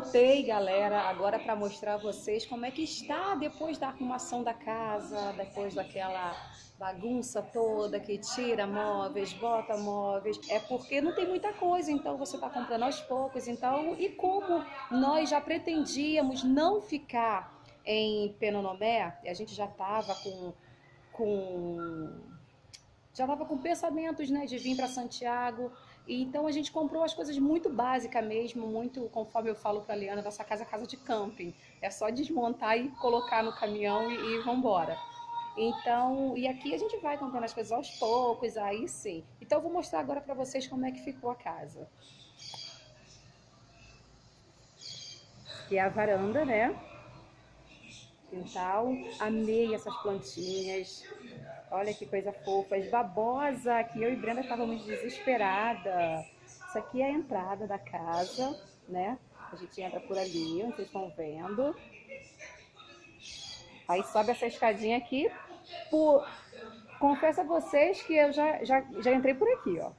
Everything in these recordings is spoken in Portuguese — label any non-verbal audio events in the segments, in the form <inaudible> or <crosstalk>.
voltei, galera, agora para mostrar a vocês como é que está depois da arrumação da casa, depois daquela bagunça toda que tira móveis, bota móveis, é porque não tem muita coisa, então você está comprando aos poucos, então, e como nós já pretendíamos não ficar em Penonomé, a gente já estava com, com já estava com pensamentos né, de vir para Santiago, e então a gente comprou as coisas muito básicas mesmo, muito, conforme eu falo para a Liana, nossa casa é casa de camping. É só desmontar e colocar no caminhão e, e vamos embora. Então, e aqui a gente vai comprando as coisas aos poucos, aí sim. Então eu vou mostrar agora para vocês como é que ficou a casa. Aqui é a varanda, né? Quintal. Amei essas plantinhas. Olha que coisa fofa. As babosa, que eu e Brenda estávamos desesperada. Isso aqui é a entrada da casa, né? A gente entra por ali, vocês estão vendo. Aí sobe essa escadinha aqui. Por... Confesso a vocês que eu já, já, já entrei por aqui, ó.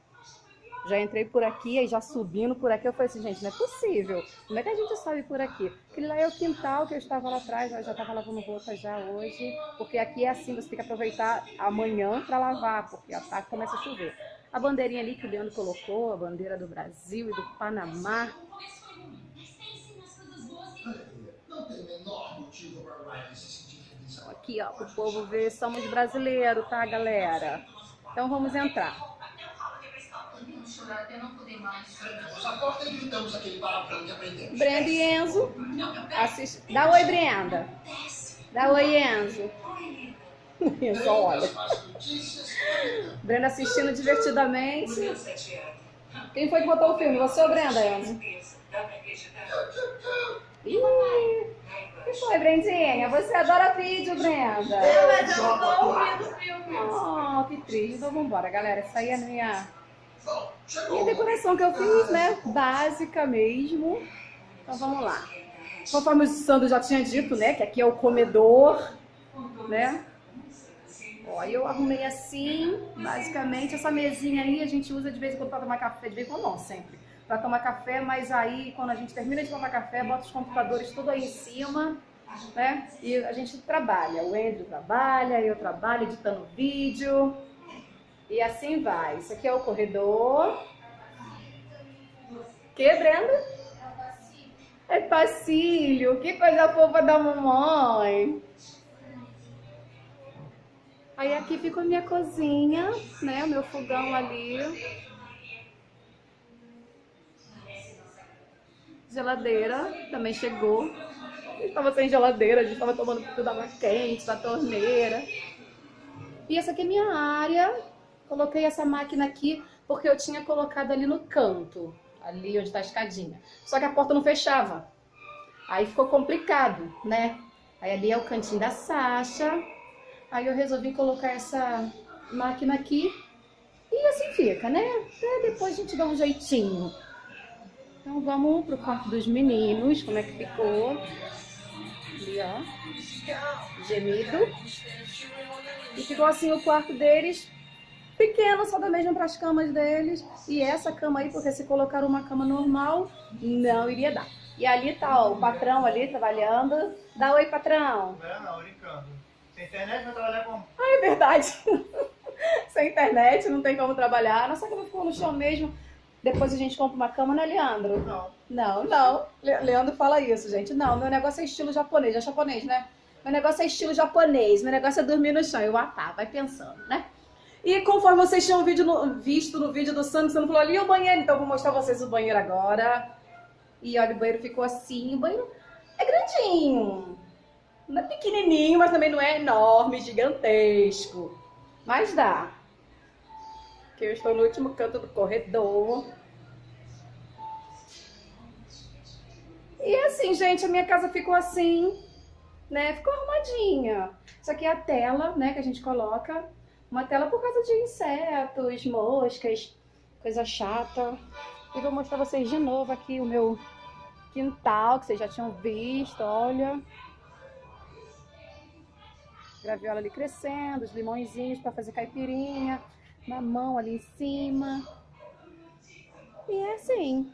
Já entrei por aqui, aí já subindo por aqui, eu falei assim, gente, não é possível. Como é que a gente sobe por aqui? Aquele lá é o quintal que eu estava lá atrás, eu já estava lavando roupa já hoje. Porque aqui é assim, você tem que aproveitar amanhã para lavar, porque a tarde começa a chover. A bandeirinha ali que o Leandro colocou, a bandeira do Brasil e do Panamá. O para aqui, ó, pro povo ver, somos brasileiros, tá, galera? Então vamos entrar. Brenda e Enzo. Assist... Dá oi, Brenda. Dá oi, Enzo. <laughs> Enzo, olha. Brenda assistindo divertidamente. Quem foi que botou o filme? Você ou Brenda, Enzo? Ih. que foi, Brendinha? Você adora vídeo, Brenda? Eu, mas eu não tô ouvindo o filme. Oh, que triste. Então vambora, galera. Essa aí é a minha, minha decoração que eu fiz, né? Básica mesmo. Então vamos lá. Conforme o Sandro já tinha dito, né? Que aqui é o comedor, né? Ó, eu arrumei assim, basicamente. Essa mesinha aí a gente usa de vez em quando para tomar café, de vez em quando não, sempre para tomar café, mas aí quando a gente termina de tomar café, bota os computadores tudo aí em cima, né? E a gente trabalha, o Andrew trabalha, eu trabalho editando vídeo, e assim vai. Isso aqui é o corredor. Que, Brenda? É passilho, que coisa fofa da mamãe. Aí aqui fica a minha cozinha, né? O meu fogão ali. Geladeira também chegou. Estava sem geladeira, a gente estava tomando tudo água quente da torneira. E essa aqui é minha área. Coloquei essa máquina aqui porque eu tinha colocado ali no canto, ali onde está a escadinha. Só que a porta não fechava. Aí ficou complicado, né? Aí ali é o cantinho da Sasha. Aí eu resolvi colocar essa máquina aqui. E assim fica, né? Até depois a gente dá um jeitinho. Então vamos pro quarto dos meninos, como é que ficou. Ali, ó. Gemido. E ficou assim o quarto deles, pequeno, só da mesma para as camas deles. E essa cama aí, porque se colocar uma cama normal, não iria dar. E ali tá ó, o patrão ali trabalhando. Dá oi, patrão. Não, não, brincando. Sem internet vai trabalhar como? Ah, é verdade. <laughs> Sem internet não tem como trabalhar. Nossa cama ficou no chão mesmo. Depois a gente compra uma cama, né, Leandro? Não. Não, não. Leandro fala isso, gente. Não, meu negócio é estilo japonês. É japonês, né? Meu negócio é estilo japonês. Meu negócio é dormir no chão. Eu, ah tá, vai pensando, né? E conforme vocês tinham no, visto no vídeo do você não falou ali o banheiro, então vou mostrar vocês o banheiro agora. E olha, o banheiro ficou assim. O banheiro é grandinho. Não é pequenininho, mas também não é enorme, gigantesco. Mas dá que eu estou no último canto do corredor. E assim, gente, a minha casa ficou assim, né? Ficou arrumadinha. Isso aqui é a tela, né, que a gente coloca. Uma tela por causa de insetos, moscas, coisa chata. E vou mostrar vocês de novo aqui o meu quintal, que vocês já tinham visto, olha. Graviola ali crescendo, os limõezinhos para fazer caipirinha mamão ali em cima. E é assim.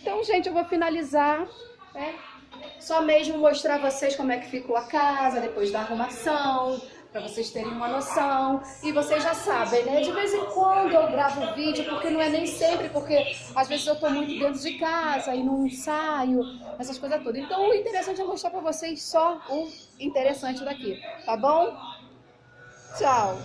Então, gente, eu vou finalizar, né? Só mesmo mostrar a vocês como é que ficou a casa depois da arrumação, para vocês terem uma noção. E vocês já sabem, né? De vez em quando eu gravo vídeo, porque não é nem sempre, porque às vezes eu tô muito dentro de casa e não saio, essas coisas todas. Então o interessante é mostrar para vocês só o interessante daqui, tá bom? Tchau!